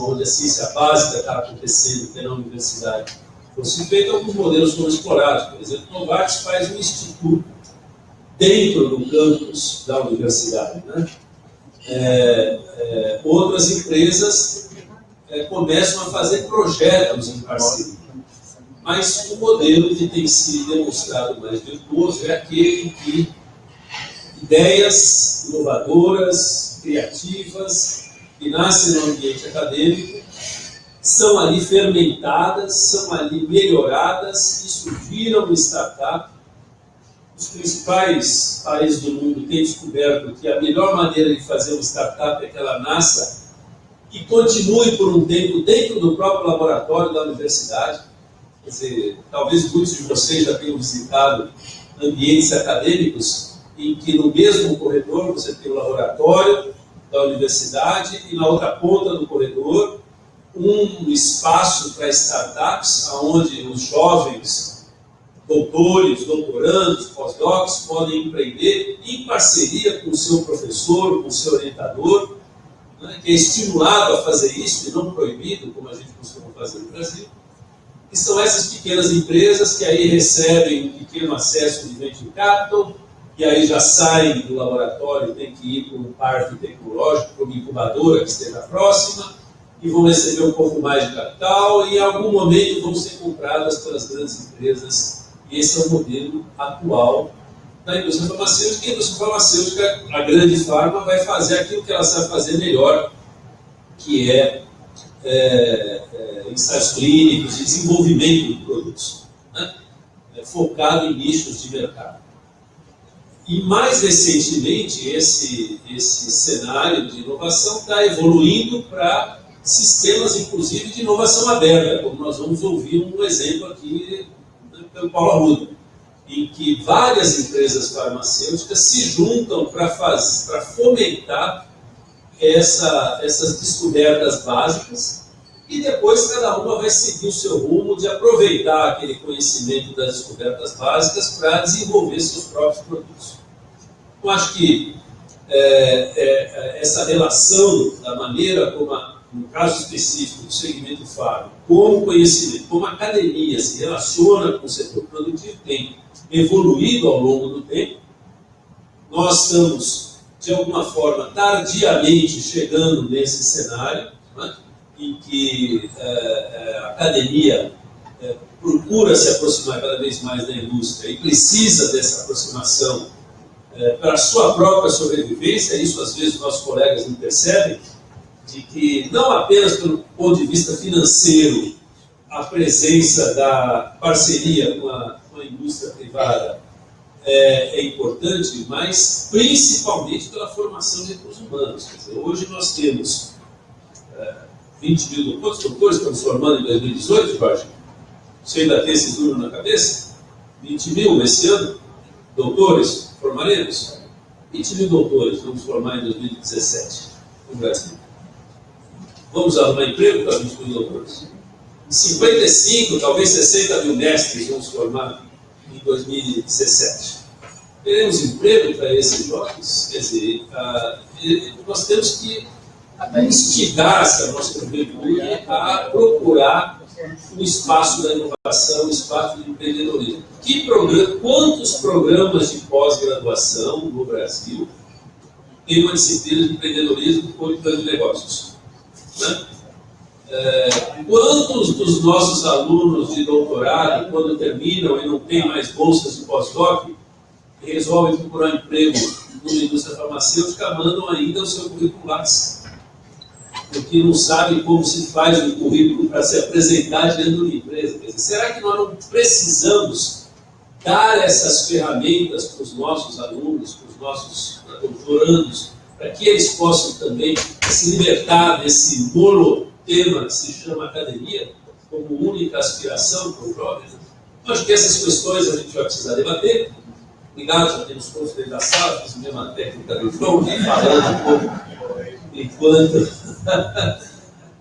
onde a ciência básica está acontecendo, que é na universidade, fosse feito, alguns modelos foram explorados. Por exemplo, Novartis faz um instituto dentro do campus da universidade. Né? É, é, outras empresas é, começam a fazer projetos em parceria. Mas o modelo que tem sido demonstrado mais virtuoso é aquele que ideias inovadoras, criativas, que nascem no ambiente acadêmico, são ali fermentadas, são ali melhoradas surgiram no startup. Os principais países do mundo têm descoberto que a melhor maneira de fazer uma startup é que ela nasça e continue por um tempo dentro do próprio laboratório da universidade. Quer dizer, talvez muitos de vocês já tenham visitado ambientes acadêmicos em que no mesmo corredor você tem o laboratório da universidade e na outra ponta do corredor um espaço para startups, onde os jovens doutores, doutorandos, pós-docs podem empreender em parceria com o seu professor, com o seu orientador, né, que é estimulado a fazer isso e não proibido, como a gente costuma fazer no Brasil. E são essas pequenas empresas que aí recebem um pequeno acesso de venture capital, e aí já saem do laboratório, tem que ir para um parque tecnológico, para uma incubadora que esteja próxima, e vão receber um pouco mais de capital, e em algum momento vão ser compradas pelas grandes empresas. E esse é o modelo atual da indústria farmacêutica. E a indústria farmacêutica, a grande farma, vai fazer aquilo que ela sabe fazer melhor, que é, é, é ensaios clínicos desenvolvimento de produtos, né? é, focado em nichos de mercado. E mais recentemente, esse, esse cenário de inovação está evoluindo para sistemas, inclusive, de inovação aberta, como nós vamos ouvir um exemplo aqui né, pelo Paulo Arruda, em que várias empresas farmacêuticas se juntam para fomentar essa, essas descobertas básicas e depois cada uma vai seguir o seu rumo de aproveitar aquele conhecimento das descobertas básicas para desenvolver seus próprios produtos. Eu acho que é, é, essa relação da maneira como, a, no caso específico do segmento farm, como conhecimento, como a academia se relaciona com o setor produtivo tem evoluído ao longo do tempo. Nós estamos, de alguma forma, tardiamente chegando nesse cenário, né, em que é, é, a academia é, procura se aproximar cada vez mais da indústria e precisa dessa aproximação é, para a sua própria sobrevivência, isso às vezes nossos colegas não percebem, de que não apenas pelo ponto de vista financeiro, a presença da parceria com a, com a indústria privada é, é, importante, mas principalmente pela formação de recursos humanos. Dizer, hoje nós temos é, 20 mil quantos doutores estamos formando em 2018, Jorge? Você ainda tem esse número na cabeça? 20 mil esse ano? Doutores? Formaremos? 20 mil doutores vamos formar em 2017 no Brasil. Vamos arrumar emprego para 20 mil doutores? 55, talvez 60 mil mestres vamos formar em 2017. Teremos emprego para esses jovens? Quer dizer, uh, nós temos que instigar essa nossa juventude a procurar o espaço da inovação, o espaço do empreendedorismo. Que programa, quantos programas de pós-graduação no Brasil tem uma disciplina de empreendedorismo com plano de negócios? Né? É, quantos dos nossos alunos de doutorado, quando terminam e não têm mais bolsas de pós-doc, resolvem procurar emprego numa indústria farmacêutica, mandam ainda o seu currículo? Porque não sabe como se faz um currículo para se apresentar dentro de uma empresa. Será que nós não precisamos dar essas ferramentas para os nossos alunos, para os nossos doutorandos, para que eles possam também se libertar desse monotema que se chama academia, como única aspiração para os jovens? Acho que essas questões a gente vai precisar debater. Obrigado, já temos todos dentro da sala, fiz a mesma técnica do João, falando um pouco enquanto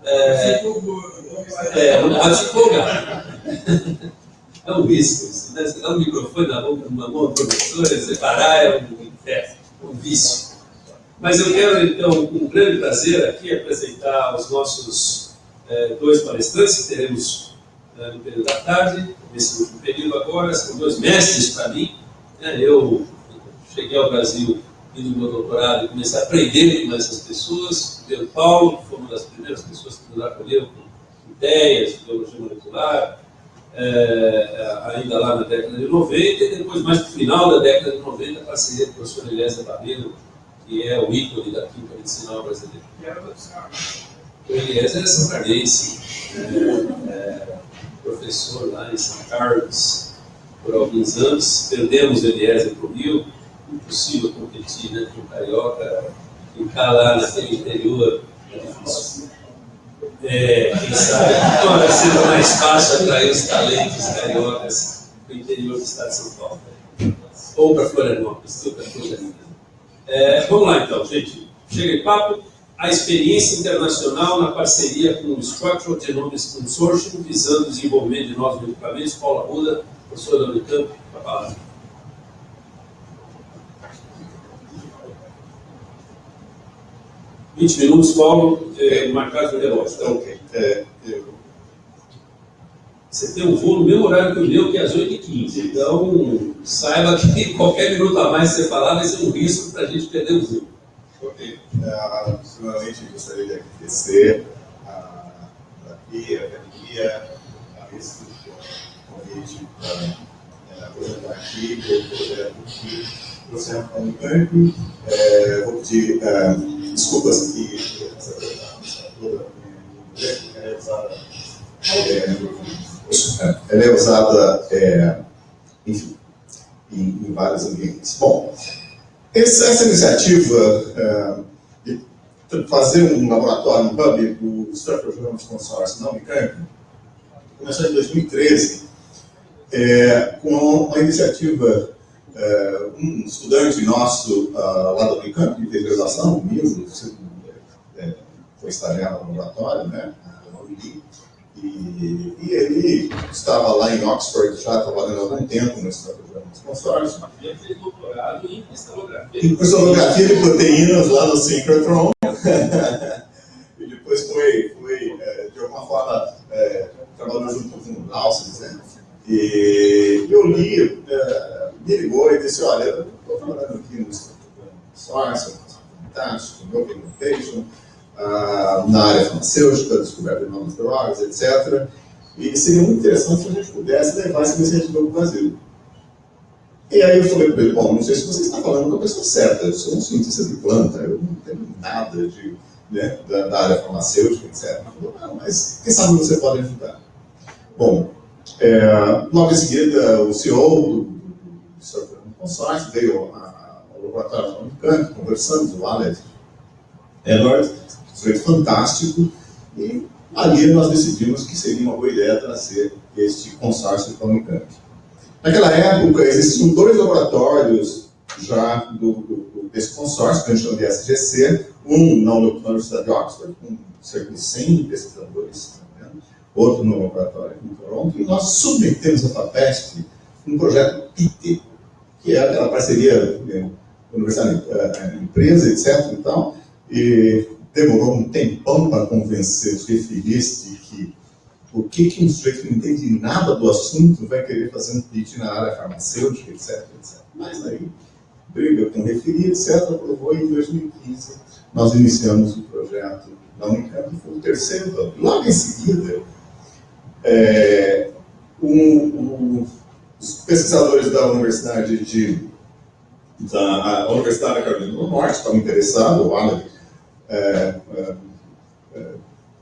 é, é, não pode se empolgar. É um né? Você dá um microfone na boca de uma mão professora, separar é um, é um vício. Mas eu quero, então, com grande prazer aqui, apresentar os nossos é, dois palestrantes que teremos é, no período da tarde, nesse último período agora, são dois mestres para mim. Né? Eu cheguei ao Brasil no meu doutorado e comecei a aprender com essas pessoas. O Paulo, que foi uma das primeiras pessoas que nos acolheu com ideias de biologia molecular, é, ainda lá na década de 90, e depois, mais no final da década de 90, a parceria com o professor Eliezer Barreiro, que é o ícone da química medicinal brasileira. O Eliezer é são cardense, é, é, professor lá em São Carlos por alguns anos. Perdemos o Eliezer para o Rio, impossível competir né, com o Carioca, ficar lá naquele interior é difícil. É, quem sabe agora seja mais fácil atrair os talentos cariocas do interior do estado de São Paulo. Ou para Florianópolis, outra coisa linda. É, vamos lá então, gente. Chega de papo. A experiência internacional na parceria com o Structural Genomics Consortium, visando o desenvolvimento de novos medicamentos. Paula Ruda, professora da Unicamp, para a palavra. 20 minutos, Paulo, é, marcado no relógio. Tá? Ok. É, eu... Você tem um voo no mesmo horário que o meu, que é às 8h15. Então, saiba que qualquer minuto a mais que você falar vai ser um risco para a gente perder o voo. Ok. Uh, primeiramente, gostaria de agradecer a, aqui, a academia, a esse convite para apresentar aqui o projeto que trouxemos para o Unicamp. É, vou pedir. Uh, desculpas que ela é usada é, enfim, em, em, vários ambientes. Bom, essa, iniciativa é, de fazer um laboratório, um hub do Structural Genomics Consortium na Unicamp, começou em 2013, é, com uma iniciativa é, um estudante nosso uh, lá da Unicamp, que fez graduação comigo, é, foi estagiário no laboratório, né, e, e ele estava lá em Oxford já trabalhando há algum tempo de Consórcios. Ele fez doutorado em cristalografia. Em cristalografia de proteínas lá no Synchrotron. e depois foi, foi é, de alguma forma, é, trabalhou junto com o Lausens, né? E eu li, é, me ligou e disse, olha, eu estou trabalhando aqui no Source, fantástico, Open Innovation, uh, na área farmacêutica, descoberta de novas drogas, etc. E seria muito interessante se a gente pudesse levar essa iniciativa para o Brasil. E aí eu falei para ele, bom, não sei se você está falando com a pessoa certa, eu sou um cientista de planta, eu não tenho nada de, né, da, da, área farmacêutica, etc. Ele falou, não, mas quem sabe você pode ajudar. Bom, é, logo em seguida, o CEO do, do, do consórcio veio ao laboratório da Unicamp, conversamos, o Alex Edward, foi fantástico, e ali nós decidimos que seria uma boa ideia trazer este consórcio para a Unicamp. Naquela época, existiam dois laboratórios já do, do, desse consórcio, que a gente chama de SGC, um na Universidade de Oxford, com cerca de 100 pesquisadores outro no laboratório em Toronto, e nós submetemos a FAPESP um projeto PIT, que é aquela parceria né, universidade, eh, empresa, etc. E, e demorou um tempão para convencer os referis de que o que, que um sujeito que não entende nada do assunto vai querer fazer um PIT na área farmacêutica, etc. etc. Mas aí, briga com referi, etc., aprovou em 2015 nós iniciamos o projeto da Unicamp, foi o terceiro, logo em seguida, é, um, um, os pesquisadores da Universidade de da Universidade da Carolina do Norte estavam interessados, o Alan, é, é, é,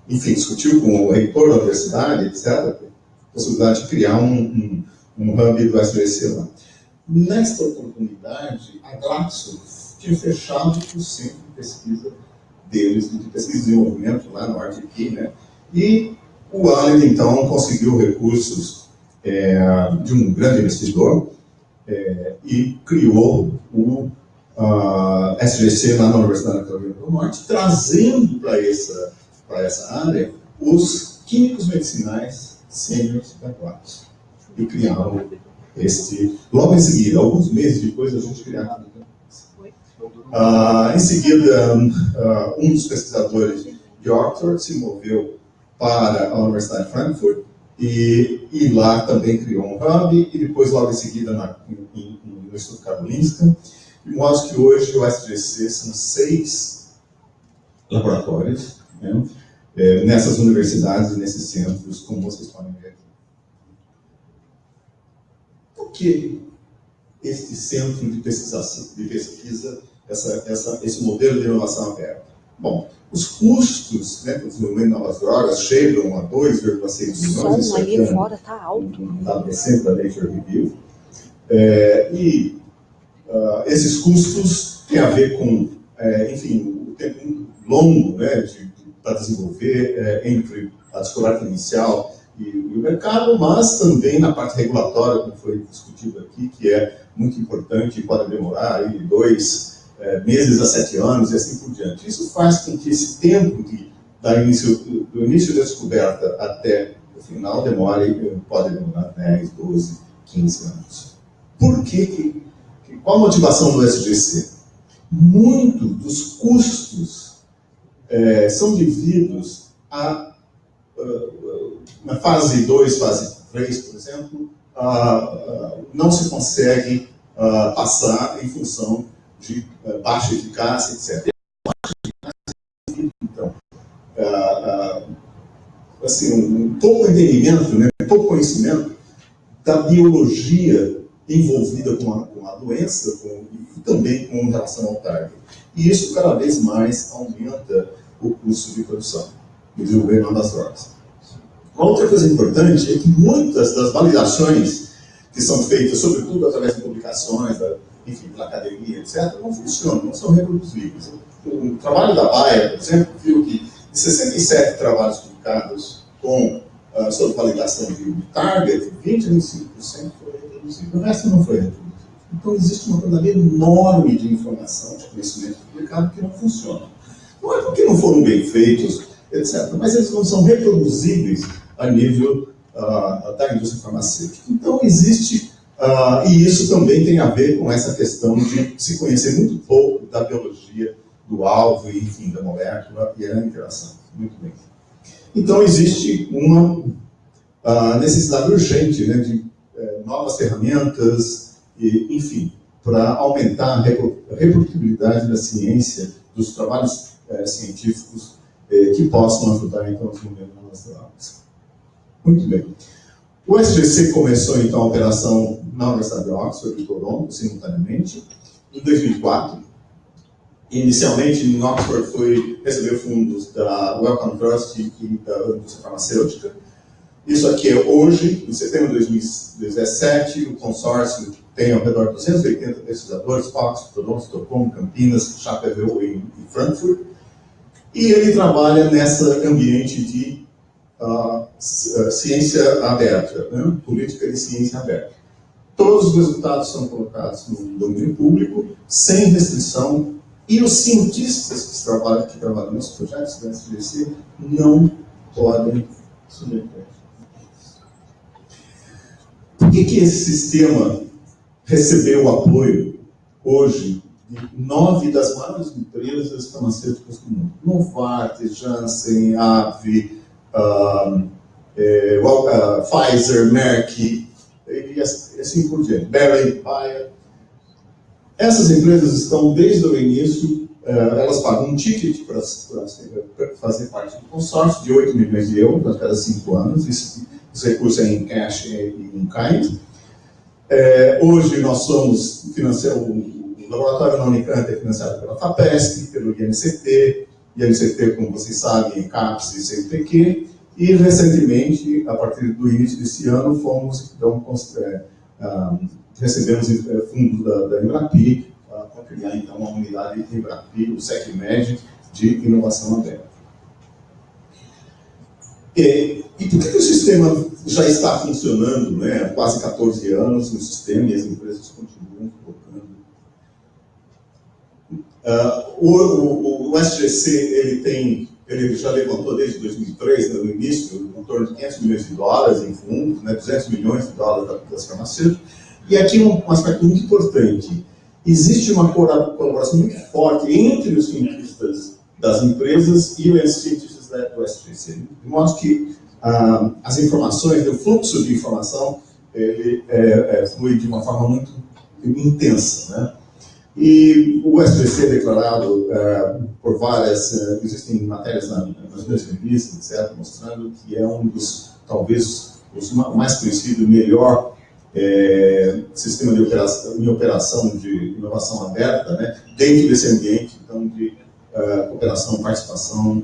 enfim, discutiu com o reitor da universidade, etc., a possibilidade de criar um, um, um hub do SBC lá. Nesta oportunidade, a Glaxo tinha fechado o centro de pesquisa deles, de pesquisa e desenvolvimento lá no RTP, né? E o Allen, então, conseguiu recursos é, de um grande investidor é, e criou o uh, SGC lá na Universidade da Carolina do Norte, trazendo para essa, essa área os químicos medicinais sêniores adequados. E criaram este, logo em seguida, alguns meses depois, a gente criava. Uh, em seguida, uh, um dos pesquisadores de Oxford se moveu para a Universidade de Frankfurt, e, e lá também criou um hub, e depois, logo em seguida, na, em, em, no Instituto Karolinska, de modo que hoje o SGC são seis laboratórios né, é, nessas universidades e nesses centros, como vocês podem ver aqui. Por que este centro de de pesquisa essa, essa, esse modelo de inovação aberta? Bom, os custos né, do desenvolvimento de novas drogas chegam a 2,6 bilhões. O som ali fora está alto. Dado recente da Nature Review. É, e uh, esses custos têm a ver com, é, enfim, o tempo longo né, de, para desenvolver é, entre a descoberta inicial e, e, o mercado, mas também na parte regulatória, como foi discutido aqui, que é muito importante e pode demorar aí dois é, meses a sete anos e assim por diante. Isso faz com que esse tempo de, da início, do início da descoberta até o final demore, pode demorar 10, 12, 15 anos. Por que, qual a motivação do SGC? Muito dos custos é, são devidos a, na fase 2, fase 3, por exemplo, uh, uh, não se consegue passar em função de baixa eficácia, etc. Então, assim, um pouco entendimento, né, pouco conhecimento da biologia envolvida com a, com a doença com, e também com relação ao target. E isso cada vez mais aumenta o custo de produção e desenvolvimento das drogas. Uma outra coisa importante é que muitas das validações que são feitas, sobretudo através de publicações, da, enfim, pela academia, etc., não funcionam, não são reproduzíveis. O trabalho da Bayer, por exemplo, viu que de 67 trabalhos publicados com uh, sobre validação de target, 20 a 25% foram reproduzidos. O resto não foi reproduzido. Então existe uma quantidade enorme de informação, de conhecimento publicado que não funciona. Não é porque não foram bem feitos, etc., mas eles não são reproduzíveis a nível uh, da indústria farmacêutica. Então existe, uh, e isso também tem a ver com essa questão de se conhecer muito pouco da biologia do alvo e, enfim, da molécula e a interação. Muito bem. Então existe uma uh, necessidade urgente né, de uh, novas ferramentas, e, enfim, para aumentar a reprodutibilidade da ciência, dos trabalhos é, científicos é, que possam ajudar então, o desenvolvimento das drogas. Muito bem. O SGC começou então a operação na Universidade de Oxford e Toronto, simultaneamente, em 2004. Inicialmente, em Oxford, foi receber fundos da Wellcome Trust e da indústria farmacêutica. Isso aqui é hoje, em setembro de 2017, o consórcio tem ao redor de 280 pesquisadores, Oxford, Toronto, Estocolmo, Campinas, Chapéu e Frankfurt. E ele trabalha nessa ambiente de uh, ciência aberta, né? política de ciência aberta. Todos os resultados são colocados no domínio público, sem restrição, e os cientistas que trabalham, que trabalham nesses projetos da SGC não podem submeter. Por que, que esse sistema recebeu o apoio hoje nove das maiores empresas farmacêuticas do mundo. Novartis, Janssen, AbbVie, uh, é, uh, Pfizer, Merck, e assim por diante, Bayer, Bayer. Essas empresas estão, desde o início, uh, elas pagam um ticket para fazer parte do consórcio de 8 milhões de euros a cada cinco anos, esse, esse recurso é em cash e em kind. É, hoje nós somos o laboratório na Unicamp é financiado pela FAPESP, pelo INCT, INCT, como vocês sabem, CAPES e CNPq, e recentemente, a partir do início desse ano, fomos, então, é, ah, recebemos é, fundos da, da Embrapi ah, para criar, então, uma unidade Embrapi, o SECMED, de inovação aberta. E, e por que, que, o sistema já está funcionando né, há quase 14 anos, no sistema, e as empresas continuam Uh, o, o, o, SGC ele tem, ele já levantou desde 2003, né, no início, em torno de 500 milhões de dólares em fundos, né, 200 milhões de dólares das farmacêuticas. E aqui um, um aspecto muito importante: existe uma colaboração muito forte entre os cientistas das empresas e os cientistas do SGC. De modo que ah, as informações, o fluxo de informação, ele é, é, flui de uma forma muito intensa. Né? E o SPC é declarado uh, por várias, uh, existem matérias na, nas minhas revistas, etc., mostrando que é um dos, talvez, os mais conhecido melhor é, sistema de operação, de operação de inovação aberta, né, dentro desse ambiente então, de uh, cooperação, participação,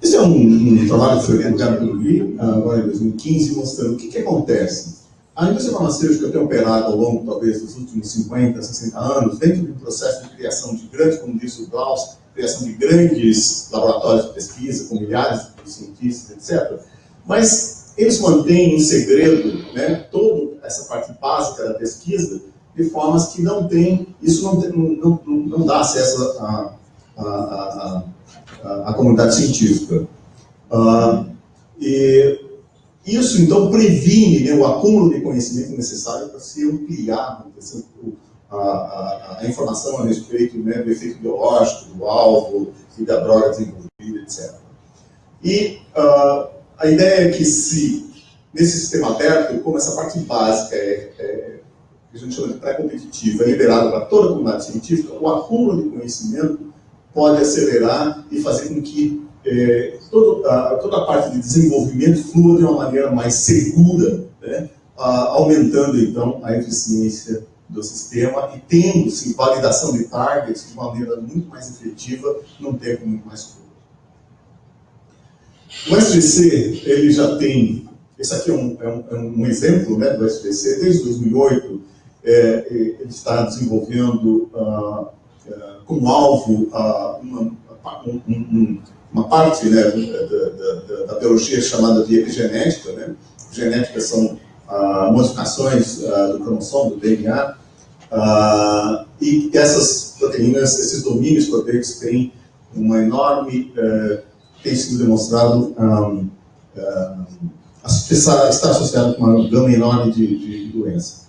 esse é um, um, trabalho que foi publicado pelo LI, agora em 2015, mostrando o que, que acontece a indústria farmacêutica tem operado ao longo, talvez, dos últimos 50, 60 anos, dentro de um processo de criação de grandes, como disse o Klaus, criação de grandes laboratórios de pesquisa, com milhares de cientistas, etc. Mas eles mantêm em segredo né, toda essa parte básica da pesquisa, de formas que não tem, isso não, não, não, não dá acesso à, à, à, à, à comunidade científica. Uh, e isso, então, previne né, o acúmulo de conhecimento necessário para se ampliar a, a, a, informação a respeito né, do efeito biológico, do alvo e da droga desenvolvida, etc. E uh, a ideia é que se, nesse sistema aberto, como essa parte básica é, é que a gente chama de pré-competitiva, é liberada para toda a comunidade científica, o acúmulo de conhecimento pode acelerar e fazer com que é, todo, a, toda a parte de desenvolvimento flua de uma maneira mais segura, né, a, aumentando então a eficiência do sistema e tendo sim, validação de targets de maneira muito mais efetiva num tempo muito mais curto. O SGC ele já tem, esse aqui é um, é um, é um exemplo né, do SGC, desde 2008 é, ele está desenvolvendo uh, uh, como alvo uh, uma, um, um, uma parte né, da, da, da, biologia chamada de epigenética. Né? Genética são ah, modificações ah, do cromossomo, do DNA, ah, e essas proteínas, esses domínios proteicos têm uma enorme, eh, tem sido demonstrado um, estar associado com uma gama enorme de, de doenças.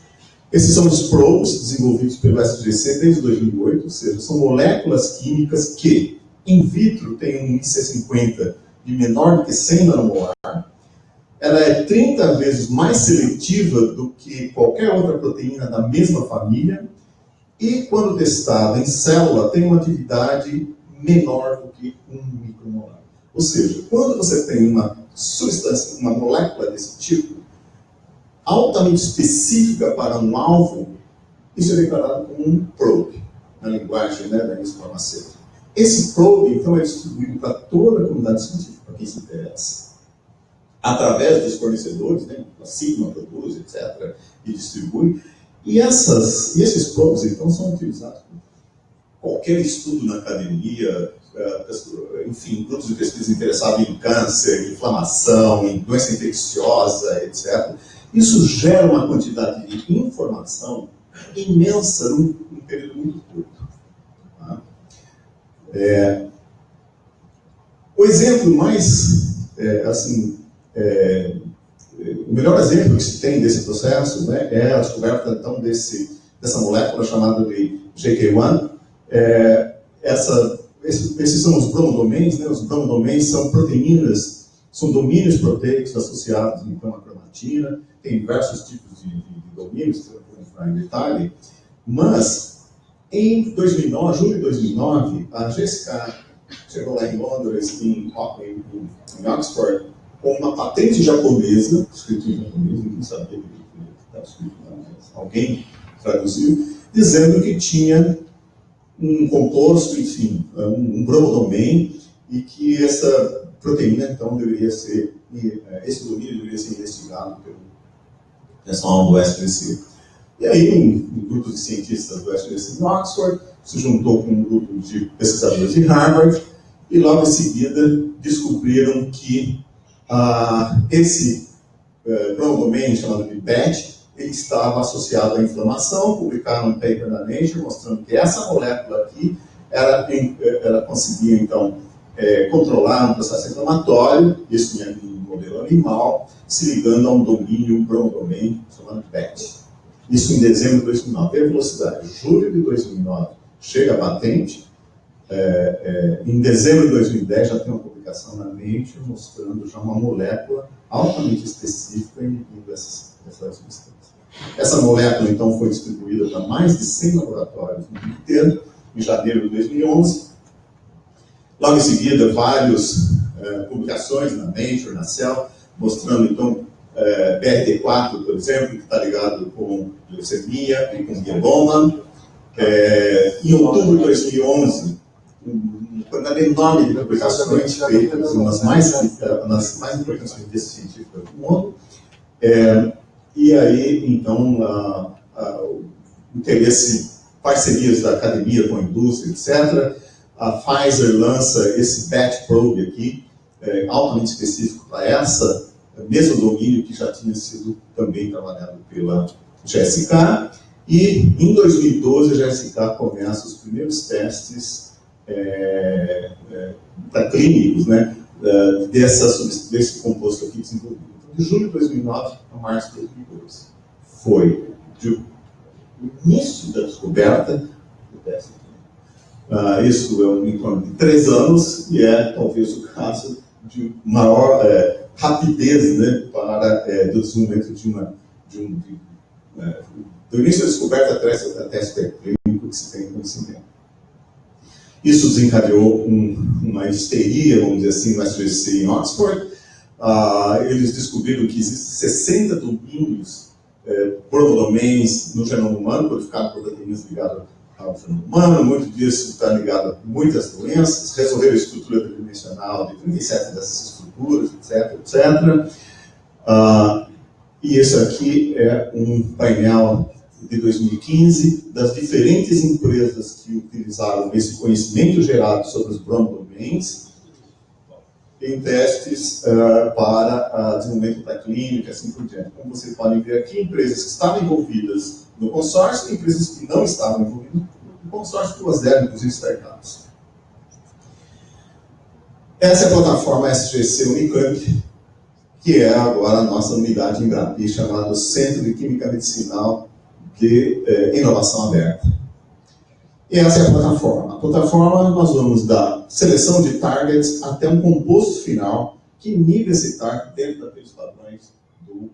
Esses são os probes desenvolvidos pelo SGC desde 2008, ou seja, são moléculas químicas que in vitro tem um IC50 de menor do que 100 nanomolar, ela é 30 vezes mais seletiva do que qualquer outra proteína da mesma família, e quando testada em célula, tem uma atividade menor do que 1 micromolar. Ou seja, quando você tem uma substância, uma molécula desse tipo, altamente específica para um alvo, isso é declarado como um probe, na linguagem né, da indústria farmacêutica. Esse probe, então, é distribuído para toda a comunidade científica, para quem se interessa. Através dos fornecedores, né, a Sigma produz, etc., e distribui. E, essas, esses probes, então, são utilizados por qualquer estudo na academia, eh, enfim, grupos de pesquisa interessados em câncer, inflamação, em doença infecciosa, etc. Isso gera uma quantidade de informação imensa num período muito curto. É, o exemplo mais, é, assim, é, o melhor exemplo que se tem desse processo né, é a descoberta, então, desse, dessa molécula chamada de GK1. É, essa, esses, esses, são os bromodomains, né, os bromodomains são proteínas, são domínios proteicos associados, então, à cromatina, tem diversos tipos de, de domínios, que eu vou entrar em detalhe, mas em 2009, julho de 2009, a GSK chegou lá em Londres, em, em, em Oxford, com uma patente japonesa, escrito em japonês, ninguém sabia que estava escrito lá, mas alguém traduziu, dizendo que tinha um composto, enfim, um, um bromodomain, e que essa proteína, então, deveria ser, eh, esse domínio deveria ser investigado pelo pessoal do SPC. E aí um, um grupo de cientistas do University de Oxford se juntou com um grupo de pesquisadores de Harvard e logo em seguida descobriram que ah, esse eh, domain chamado de PET ele estava associado à inflamação, publicaram um paper na Nature mostrando que essa molécula aqui ela, ela conseguia então é, controlar um processo inflamatório, isso em modelo animal, se ligando a um domínio, um domain chamado PET. Isso em dezembro de 2009. E a velocidade, julho de 2009, chega a patente, é, é, em dezembro de 2010 já tem uma publicação na Nature mostrando já uma molécula altamente específica inibindo essas substâncias. Essa molécula, então, foi distribuída para mais de 100 laboratórios no mundo inteiro, em janeiro de 2011. Logo em seguida, várias é, publicações na Nature, na Cell, mostrando, então, é, BRT4, por exemplo, que está ligado com leucemia e com mieloma. É, em outubro de 2011, uma quantidade enorme de publicações feitas, umas mais, nas mais importantes revistas científicas do mundo. É, e aí, então, a, a, o interesse, parcerias da academia com a indústria, etc. A Pfizer lança esse batch probe aqui, é, altamente específico para essa, mesmo domínio que já tinha sido também trabalhado pela GSK. E em 2012 a GSK começa os primeiros testes é, é, clínicos né, é, dessa, desse composto aqui desenvolvido. Então, de julho de 2009 a março de 2012. Foi de, início da descoberta do teste. Uh, isso é um, em torno de três anos e é talvez o caso de maior é, rapidez né, para é, do desenvolvimento de uma de um de, é, do início da descoberta até, até teste clínico que se tem conhecimento. Isso desencadeou um, uma histeria, vamos dizer assim, no SGC em Oxford. Ah, eles descobriram que existem 60 domínios é, promodomains no genoma humano, codificado por proteínas ligadas humano. Muito disso está ligado a muitas doenças. Resolveram a estrutura tridimensional de 37 dessas estruturas, etc, etc. Ah, e esse aqui é um painel de 2015 das diferentes empresas que utilizaram esse conhecimento gerado sobre os bromodomains em testes uh, para uh, desenvolvimento da clínica, assim por diante. Como vocês podem ver aqui, empresas que estavam envolvidas no consórcio e empresas que não estavam envolvidas consórcio, duas eram, inclusive, startups. Essa é a plataforma SGC Unicamp, que é agora a nossa unidade em Brapi, chamada Centro de Química Medicinal de é, inovação aberta. E essa é a plataforma. A plataforma nós vamos da seleção de targets até um composto final que inibe esse target dentro daqueles padrões do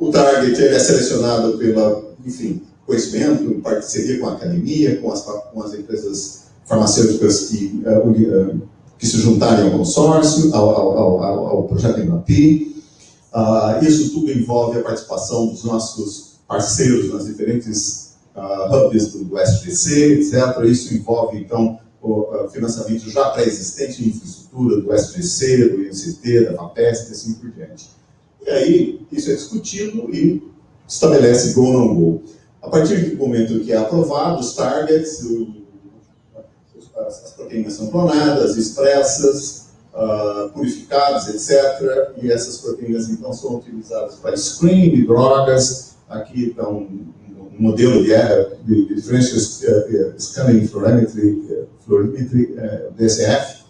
O target é selecionado pela, enfim, conhecimento, parceria com a academia, com as, com as empresas farmacêuticas que, uh, que se juntarem ao consórcio, ao, ao, ao, ao projeto MAPI, Uh, isso tudo envolve a participação dos nossos parceiros nas diferentes uh, hubs do, SGC, etc. Isso envolve, então, o financiamento já pré-existente em infraestrutura do SGC, do INCT, da FAPESP e assim por diante. E aí, isso é discutido e estabelece go ou não go. A partir do momento que é aprovado, os targets, as proteínas são clonadas, expressas, uh, purificados, etc. E essas proteínas, então, são utilizadas para screening de drogas. Aqui está um, um modelo de, de, Differential uh, Scanning Fluorimetry, uh, fluorimetry uh, DSF.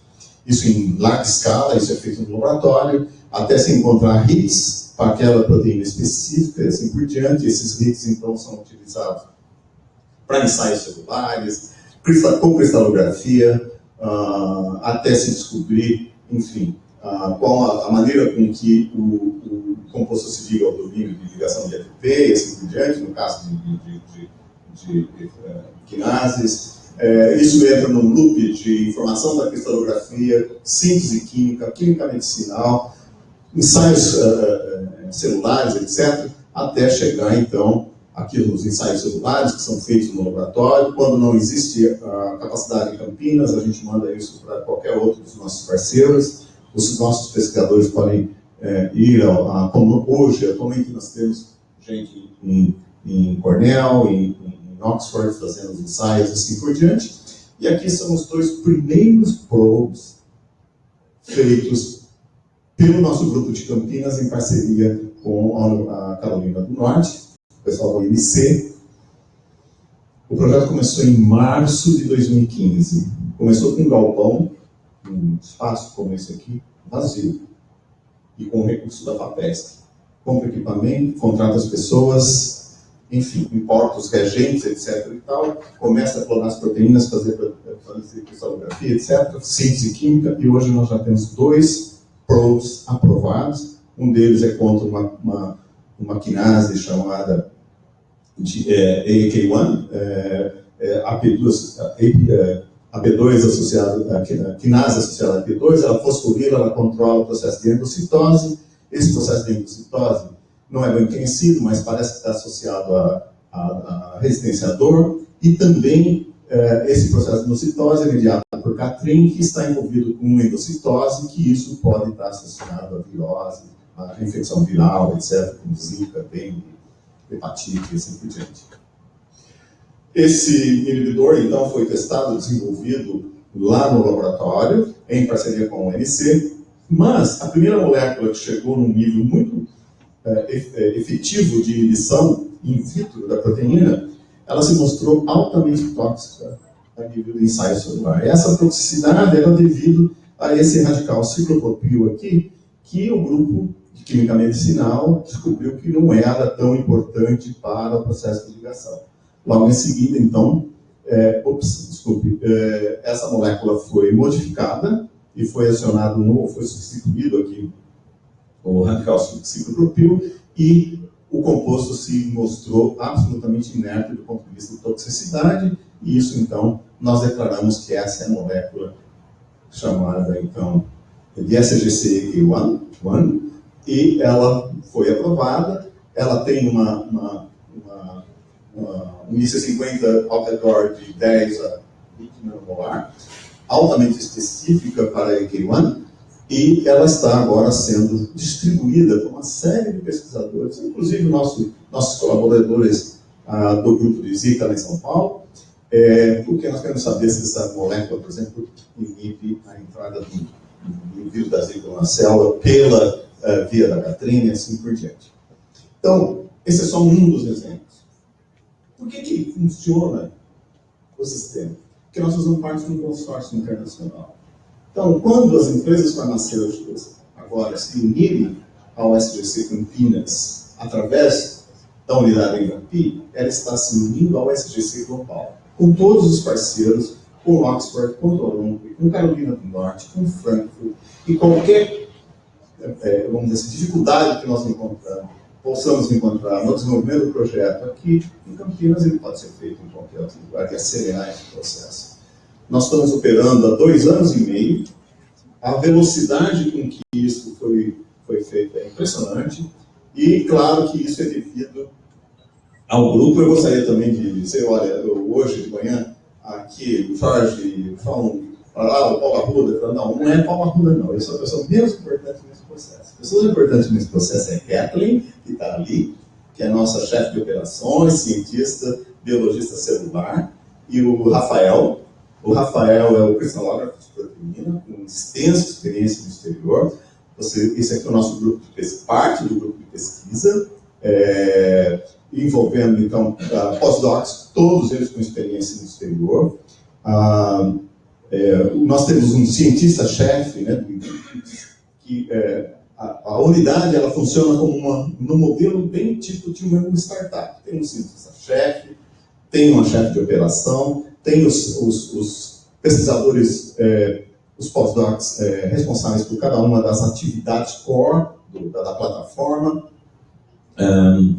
Isso em larga escala, isso é feito no laboratório, até se encontrar hits para aquela proteína específica e assim por diante. Esses hits, então, são utilizados para ensaios celulares, com cristalografia, uh, até se descobrir enfim, a, qual a, a, maneira com que o, o, composto se liga ao domínio de ligação de FP e assim por diante, no caso de, de, de, de uh, quinases. É, isso entra num loop de informação da cristalografia, síntese química, química medicinal, ensaios uh, celulares, etc., até chegar, então, aqui nos ensaios celulares que são feitos no laboratório. Quando não existe a capacidade em Campinas, a gente manda isso para qualquer outro dos nossos parceiros. Os nossos pesquisadores podem é, ir ao, a, hoje, atualmente nós temos gente em, em Cornell, em, em Oxford, fazendo os ensaios assim por diante. E aqui são os dois primeiros probes feitos pelo nosso grupo de Campinas em parceria com a Carolina do Norte o pessoal do INC. O projeto começou em março de 2015. Começou com um galpão, um espaço como esse aqui, vazio, e com recurso da FAPESC. Compra equipamento, contrata as pessoas, enfim, importa os reagentes, etc. e tal, começa a clonar as proteínas, fazer, fazer cristalografia, etc., síntese química, e hoje nós já temos dois probes aprovados. Um deles é contra uma, uma, uma quinase chamada é, AAK1, é, é, AP2, é, AP2 associado, a quinase associada a AP2, ela fosforila, ela controla o processo de endocitose. Esse processo de endocitose não é bem conhecido, mas parece que está associado a resistência à dor. E também é, esse processo de endocitose é mediado por Catrin, que está envolvido com endocitose, que isso pode estar associado à virose, à infecção viral, etc., como zika, dengue, hepatite e assim por diante. Esse inibidor, então, foi testado, desenvolvido lá no laboratório, em parceria com o ONC, mas a primeira molécula que chegou num nível muito é, é, efetivo de inibição in vitro da proteína, ela se mostrou altamente tóxica a nível do ensaio celular. Essa toxicidade era devido a esse radical ciclopropil aqui, que o grupo de química medicinal descobriu que não era tão importante para o processo de ligação. Logo em seguida, então, é, ops, desculpe, é, essa molécula foi modificada e foi acionado no, foi substituído aqui o radical ciclopropil e o composto se mostrou absolutamente inerte do ponto de vista de toxicidade e isso então nós declaramos que essa é a molécula chamada então de SGC-1 e ela foi aprovada, ela tem uma, uma, uma, uma um IC50 ao redor de 10 a 20 nanomolar, altamente específica para a EK1, e ela está agora sendo distribuída por uma série de pesquisadores, inclusive nosso, nossos colaboradores ah, do grupo de Zika lá em São Paulo, é, porque nós queremos saber se essa molécula, por exemplo, inibe a entrada do, do vírus da Zika na célula pela uh, via da Catrina e assim por diante. Então, esse é só um dos exemplos. Por que, que funciona o sistema? Porque nós fazemos parte de um consórcio internacional. Então, quando as empresas farmacêuticas agora se unirem ao SGC Campinas através da unidade em Campi, ela está se unindo ao SGC Global, com todos os parceiros, com Oxford, com Toronto, com Carolina do Norte, com Frankfurt, e qualquer é, vamos dizer assim, dificuldade que nós encontramos, possamos encontrar no desenvolvimento do projeto aqui em Campinas, ele pode ser feito em qualquer outro lugar, que acelerar esse processo. Nós estamos operando há dois anos e meio, a velocidade com que isso foi, foi feito é impressionante, e claro que isso é devido ao grupo. Eu gostaria também de dizer, olha, hoje de manhã, aqui o Jorge falou para o Paulo Arruda, não, não é Paulo Arruda não, eu sou a pessoa menos importante nesse processo. A pessoa importante nesse processo é Kathleen, que está ali, que é nossa chefe de operações, cientista, biologista celular, e o Rafael, o Rafael é o cristalógrafo de proteína, com extensa experiência no exterior. Você, esse aqui é o nosso grupo de pesquisa, parte do grupo de pesquisa, é, envolvendo, então, uh, pós-docs, todos eles com experiência no exterior. Uh, é, nós temos um cientista-chefe, né, que é, a, a, unidade ela funciona como uma, no modelo bem tipo de uma startup. Tem um cientista-chefe, tem uma chefe de operação, tem os, os, os pesquisadores, é, os pós-docs é, responsáveis por cada uma das atividades core do, da, da, plataforma. Um,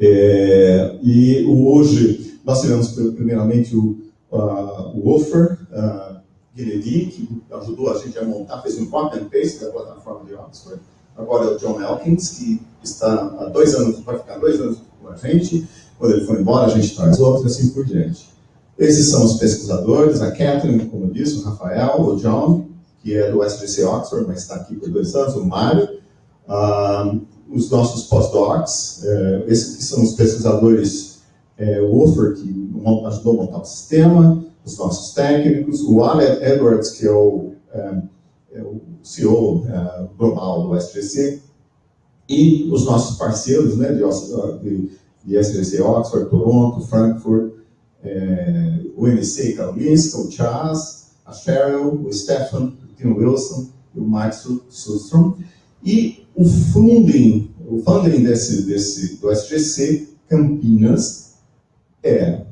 é, e hoje nós tivemos primeiramente o, uh, o Offer, uh, que ajudou a gente a montar, fez um copy and paste da plataforma de Oxford. Agora é o John Elkins, que está há dois anos, vai ficar dois anos com a gente. Quando ele for embora, a gente traz outro e assim por diante. Esses são os pesquisadores, a Catherine, como eu disse, o Rafael, o John, que é do SGC Oxford, mas está aqui por dois anos, o Mário, uh, os nossos postdocs, uh, esses que são os pesquisadores, uh, o Ufer, que ajudou a montar o sistema, os nossos técnicos, o Alan Edwards, que é o, é, é o CEO global do SGC, e os nossos parceiros né, de, de, de SGC Oxford, Toronto, Frankfurt, é, o MC Karolinska, o Chaz, a Cheryl, o Stefan, o Tim Wilson e o Mike Sustrom. E o funding, o funding desse, desse, do SGC Campinas é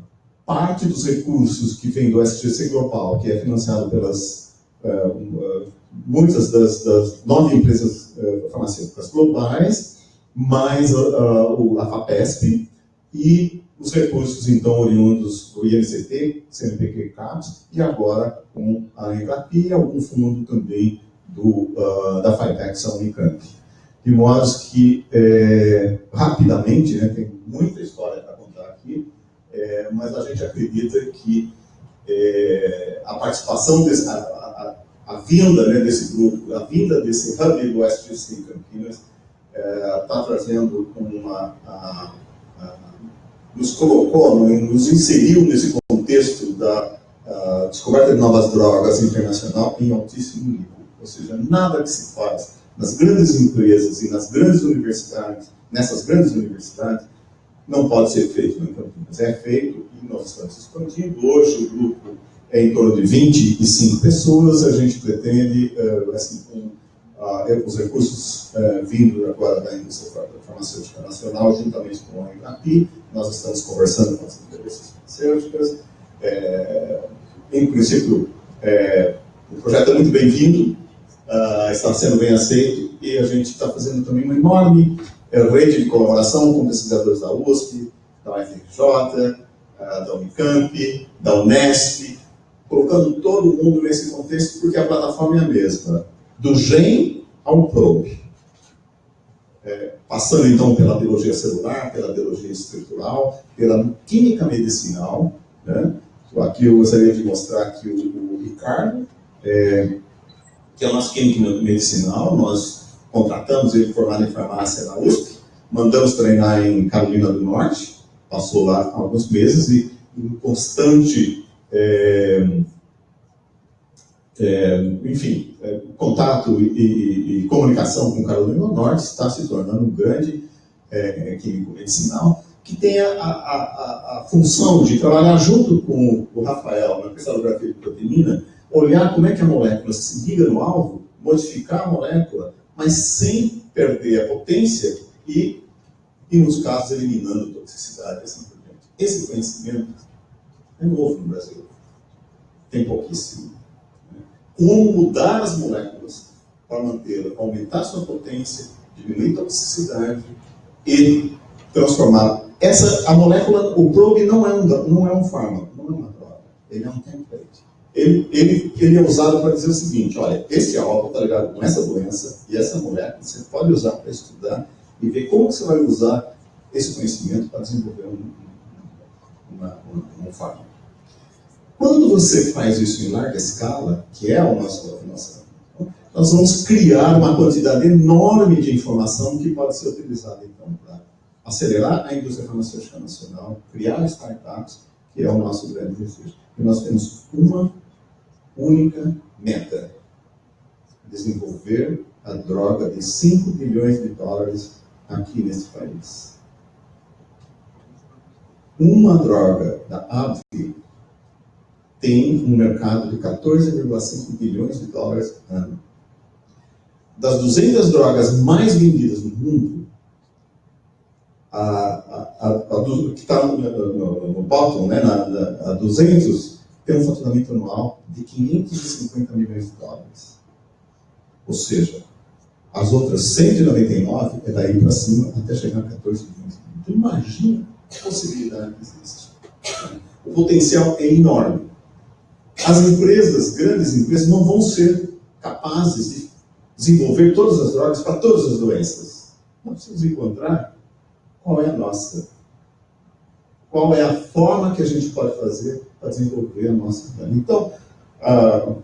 parte dos recursos que vem do SGC Global, que é financiado pelas uh, muitas das, das, nove empresas uh, farmacêuticas globais, mais a, a FAPESP e os recursos, então, oriundos do INCT, CNPq CAPS, e agora com a Embrapi e algum fundo também do, da FITEX, a Unicamp. De modo que, é, rapidamente, né, tem muita história para contar aqui, é, mas a gente acredita que é, a participação, desse, a, a, a, vinda né, desse grupo, a vinda desse hub do SGC em Campinas, está trazendo uma. A, nos colocou, nos inseriu nesse contexto da descoberta de novas drogas internacional em altíssimo nível. Ou seja, nada que se faz nas grandes empresas e nas grandes universidades, nessas grandes universidades, não pode ser feito em Campinas. É feito e nós estamos expandindo. Hoje o grupo é em torno de 25 pessoas. A gente pretende, uh, assim, com uh, os recursos uh, vindo agora da indústria farmacêutica nacional, juntamente com a Embrapi, nós estamos conversando com as empresas farmacêuticas. É, em princípio, é, o projeto é muito bem-vindo, uh, está sendo bem aceito e a gente está fazendo também uma enorme uh, rede de colaboração com pesquisadores da USP, da UFRJ, ah, da Unicamp, da Unesp, colocando todo mundo nesse contexto porque a plataforma é a mesma, do GEM ao PROBE. É, passando então pela biologia celular, pela biologia estrutural, pela química medicinal. Né? Aqui eu gostaria de mostrar que o, o Ricardo é, que é o nosso químico medicinal, nós contratamos ele formado em farmácia na USP, mandamos treinar em Carolina do Norte, passou lá alguns meses e em constante, é, é, enfim, é, contato e, e, e, comunicação com Carolina do Norte, está se tornando um grande é, químico medicinal, que tem a, a, a, função de trabalhar junto com o Rafael na cristalografia de proteína, olhar como é que a molécula se liga no alvo, modificar a molécula, mas sem perder a potência e, e nos casos, eliminando toxicidade assim por. Esse conhecimento é novo no Brasil. Tem pouquíssimo. Como mudar as moléculas para manter, aumentar sua potência, diminuir a toxicidade e transformar. Essa, a molécula, o probe não é um, não é um fármaco, não é uma droga. Ele é um template ele, ele, ele é usado para dizer o seguinte, olha, esse álcool está ligado com essa doença e essa molécula, você pode usar para estudar e ver como você vai usar esse conhecimento para desenvolver um, uma, um, um fármaco. Quando você faz isso em larga escala, que é o nosso, nossa, nós vamos criar uma quantidade enorme de informação que pode ser utilizada então para acelerar a indústria farmacêutica nacional, criar startups, que é o nosso grande desejo. E nós temos uma única meta: desenvolver a droga de 5 bilhões de dólares aqui nesse país. Uma droga da AbbVie tem um mercado de 14,5 bilhões de dólares ano. Das 200 drogas mais vendidas no mundo, a, a, a, do, que está no, no, no, bottom, né, na, na, a 200, tem um faturamento anual de 550 milhões de dólares. Ou seja, as outras 199 é daí para cima até chegar a 14 milhões. Então imagina a possibilidade que existe. O potencial é enorme. As empresas, grandes empresas, não vão ser capazes de desenvolver todas as drogas para todas as doenças. Nós precisamos encontrar qual é a nossa. Qual é a forma que a gente pode fazer para desenvolver a nossa vida. Então, ah,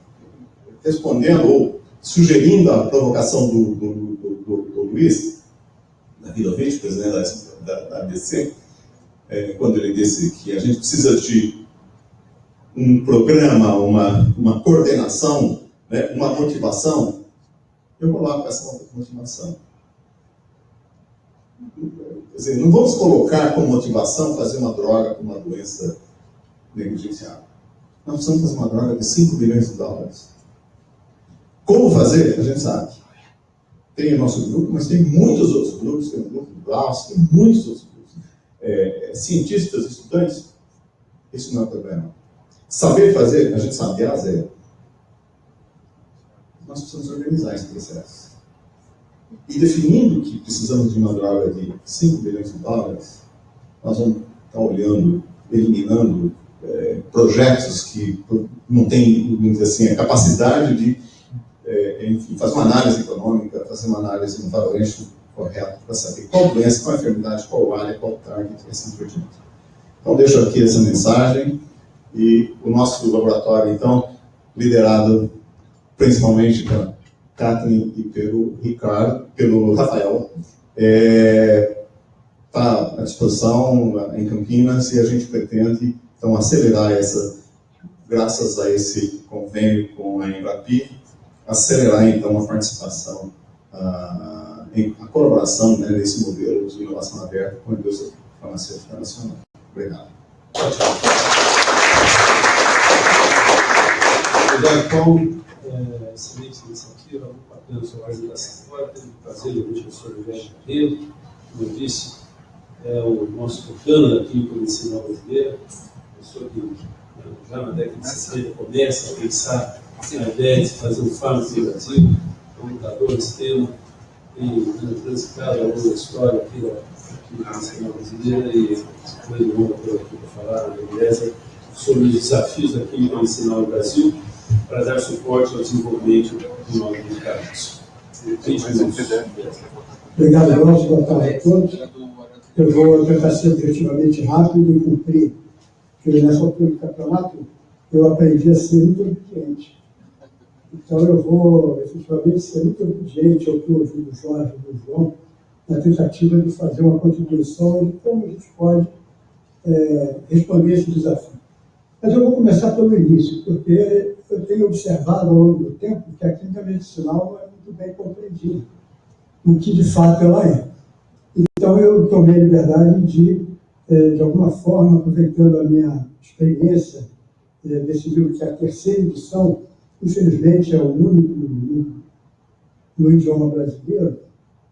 respondendo ou sugerindo a provocação do, do, do, do Luiz, presidente da, da, da ABC, é, quando ele disse que a gente precisa de um programa, uma, uma coordenação, né, uma motivação, eu coloco essa motivação. Quer dizer, não vamos colocar como motivação fazer uma droga com uma doença negligenciável. Nós precisamos fazer uma droga de 5 bilhões de dólares. Como fazer? A gente sabe. Tem o nosso grupo, mas tem muitos outros grupos, tem o grupo do Glaucio, tem muitos outros grupos. é, cientistas, estudantes, isso não é problema. Saber fazer, a gente sabe, é a zero. Nós precisamos organizar esse processo. E definindo que precisamos de uma droga de 5 bilhões de dólares, nós vamos estar olhando, eliminando é, projetos que não têm, vamos dizer assim, a capacidade de é, enfim, fazer uma análise econômica, fazer uma análise no valuation correto para saber qual doença, qual enfermidade, qual área, qual target e assim por diante. Então, deixo aqui essa mensagem e o nosso laboratório, então, liderado principalmente pela Kathleen e pelo Ricardo, pelo Rafael, está é, tá à disposição em Campinas e a gente pretende, então, acelerar essa, graças a esse convênio com a Embrapi, acelerar, então, a participação em a colaboração né, nesse modelo de inovação aberta com a indústria farmacêutica nacional. Obrigado. Obrigado, Paulo. É, excelente iniciativa, muito bacana a sua apresentação. Agora tenho o prazer de ouvir o professor Rogério Correio, como eu disse, é o nosso tucano da Química Medicinal Brasileira, pessoa que né, já na década de 60 começa a pensar na ideia de fazer um fármaco no Brasil, comunicador desse tema, tem transitado a longa história aqui da Nacional Brasileira e foi longa por aqui para falar, beleza, sobre os desafios da química medicinal no Brasil para dar suporte ao desenvolvimento de novos medicamentos. Obrigado, Alonso. Boa tarde a todos. Eu vou tentar ser objetivamente rápido e cumprir, porque nessa altura do campeonato eu aprendi a ser muito obediente. Então eu vou efetivamente ser muito obediente ao que ouvi do Jorge e do João, na tentativa de fazer uma contribuição de como a gente pode é, responder esse desafio. Mas eu vou começar pelo início, porque eu tenho observado ao longo do tempo que a química medicinal não é muito bem compreendida, o que de fato ela é. Então eu tomei a liberdade de, é, de alguma forma, aproveitando a minha experiência, é, desse livro que é a terceira edição, infelizmente é o único no, no idioma brasileiro,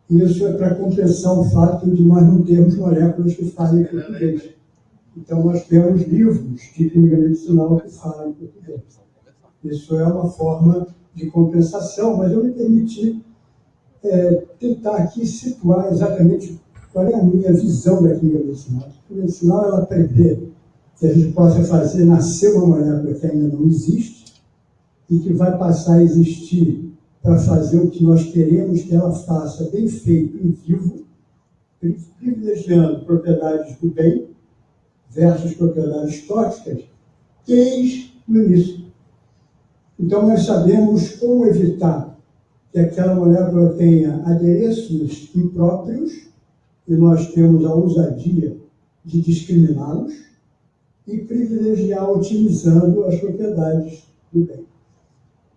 e isso é para compensar o fato de nós não termos moléculas que falem português. Então, nós temos livros de química medicinal que falam português. Isso é uma forma de compensação, mas eu me permiti é, tentar aqui situar exatamente qual é a minha visão da química medicinal. A química medicinal, ela prevê que a gente possa fazer nascer uma molécula que ainda não existe, e que vai passar a existir para fazer o que nós queremos que ela faça bem feito em vivo, privilegiando propriedades do bem versus propriedades tóxicas, desde o início. Então, nós sabemos como evitar que aquela molécula tenha adereços impróprios, e nós temos a ousadia de discriminá-los, e privilegiar otimizando as propriedades do bem.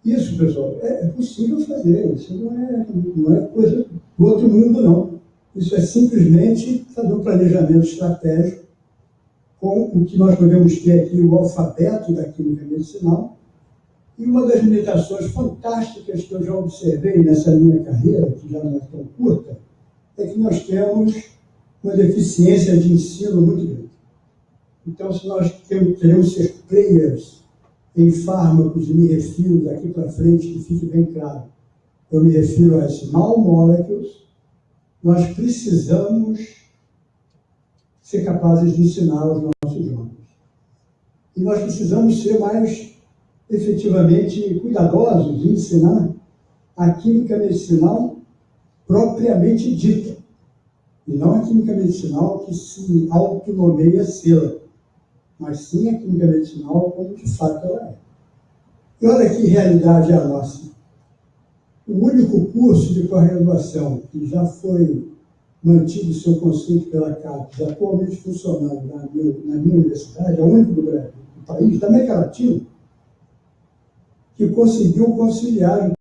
Isso, pessoal, é, é possível fazer. Isso não é, não é coisa do outro mundo, não. Isso é simplesmente fazer um planejamento estratégico com o que nós podemos ter aqui, o alfabeto da química medicinal. E uma das limitações fantásticas que eu já observei nessa minha carreira, que já não é tão curta, é que nós temos uma deficiência de ensino muito grande. Então, se nós queremos ser players em fármacos, e me refiro daqui para frente, que fique bem claro, eu me refiro a small molecules, nós precisamos ser capazes de ensinar os nossos jovens. E nós precisamos ser mais efetivamente cuidadosos em ensinar a química medicinal propriamente dita, e não a química medicinal que se autonomeia sela mas sim a química medicinal como de fato ela é. E olha que realidade é a nossa. O único curso de pós-graduação que já foi mantido seu conceito pela CAPES, atualmente funcionando na minha, na minha universidade, é o único do Brasil, do país, da América Latina, que conseguiu conciliar